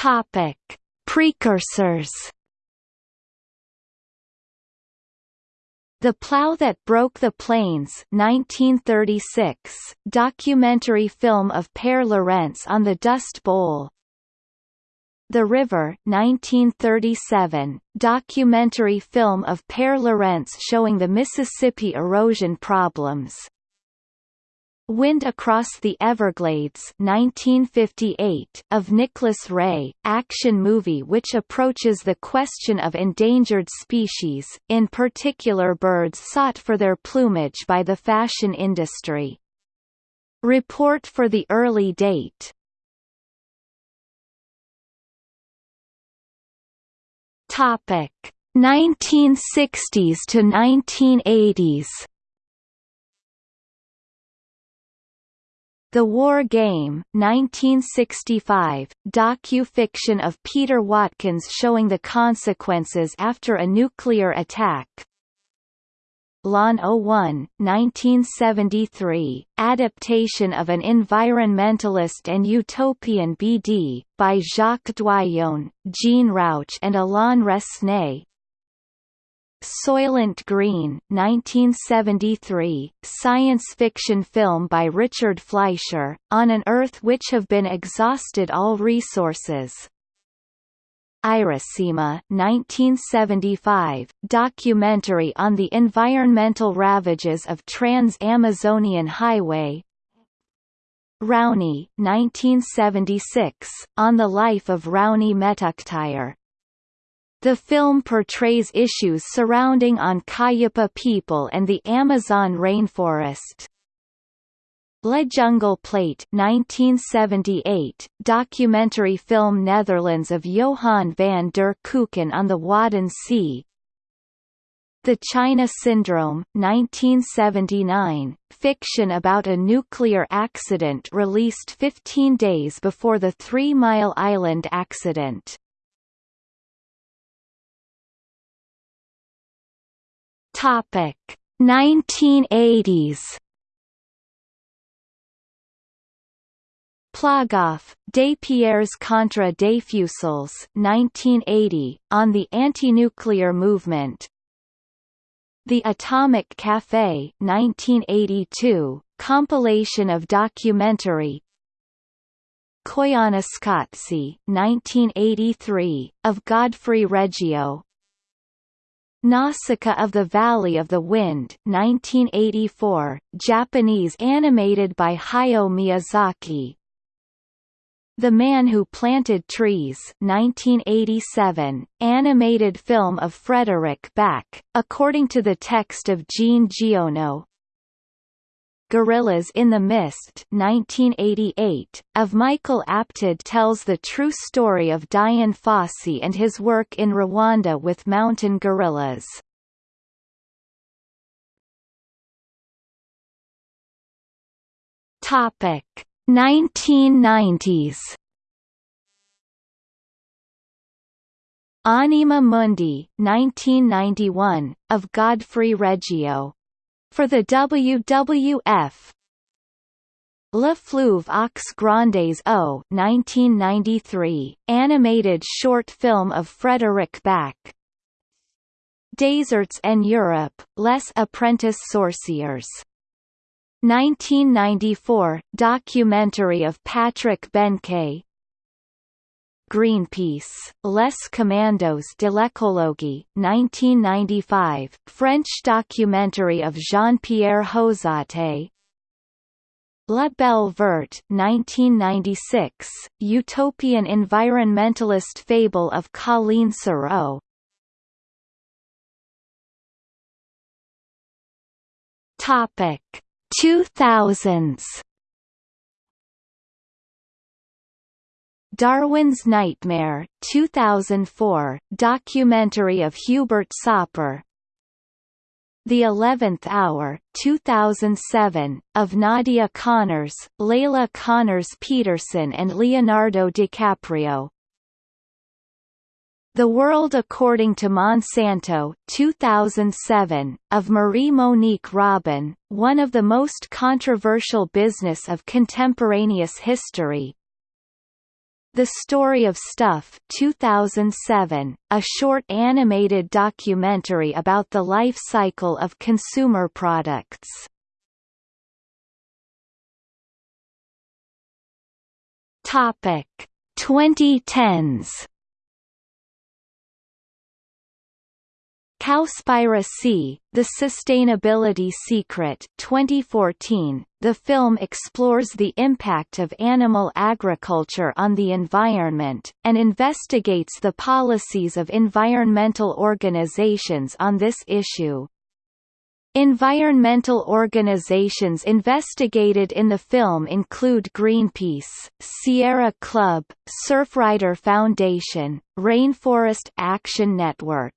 Topic: Precursors. The Plow That Broke the Plains 1936, documentary film of Pare Lorentz on the Dust Bowl. The River 1937, documentary film of Pare Lorentz showing the Mississippi erosion problems Wind Across the Everglades 1958 of Nicholas Ray, action movie which approaches the question of endangered species, in particular birds sought for their plumage by the fashion industry. Report for the early date. Topic. 1960s to 1980s The War Game 1965, docu-fiction of Peter Watkins showing the consequences after a nuclear attack. L'An 01, 1973, adaptation of an environmentalist and utopian BD, by Jacques Doillon, Jean Rouch and Alain Resnais Soylent Green 1973, science fiction film by Richard Fleischer, on an Earth which have been exhausted all resources. Iracema 1975, documentary on the environmental ravages of Trans-Amazonian Highway Raoni 1976, on the life of Raoni Metuktire the film portrays issues surrounding on Kayapo people and the Amazon rainforest. Le Jungle Plate 1978, documentary film Netherlands of Johan van der Keuken on the Wadden Sea The China Syndrome 1979, fiction about a nuclear accident released 15 days before the Three Mile Island accident Topic. 1980s Plogoff, Des Pierres contre des Fusils 1980, on the anti-nuclear movement. The Atomic Café 1982, compilation of documentary. Koyaanisqatsi 1983, of Godfrey Reggio Nausicaa of the Valley of the Wind 1984, Japanese animated by Hayao Miyazaki. The Man Who Planted Trees 1987, animated film of Frederick Back, according to the text of Jean Giono Gorillas in the Mist 1988, of Michael Apted tells the true story of Dian Fossey and his work in Rwanda with mountain gorillas. Topic 1990s Anima Mundi 1991, of Godfrey Reggio for the WWF Le Fleuve aux Grandes Eaux 1993, animated short film of Frederick Back Deserts en Europe, Les Apprentis Sorciers 1994, documentary of Patrick Benquet Greenpeace, Les Commandos de l'écologie 1995, French documentary of Jean-Pierre Josate. La Belle Verte 1996, utopian environmentalist fable of Coline Serreau Topic 2000s Darwin's Nightmare 2004, documentary of Hubert Sauper The Eleventh Hour 2007, of Nadia Conners, Leila Conners Petersen and Leonardo DiCaprio. The World According to Monsanto 2007, of Marie-Monique Robin, one of the most controversial business of contemporaneous history, The Story of Stuff 2007, a short animated documentary about the life cycle of consumer products. Topic 2010s Cowspiracy, The Sustainability Secret 2014, the film explores the impact of animal agriculture on the environment, and investigates the policies of environmental organizations on this issue. Environmental organizations investigated in the film include Greenpeace, Sierra Club, Surfrider Foundation, Rainforest Action Network,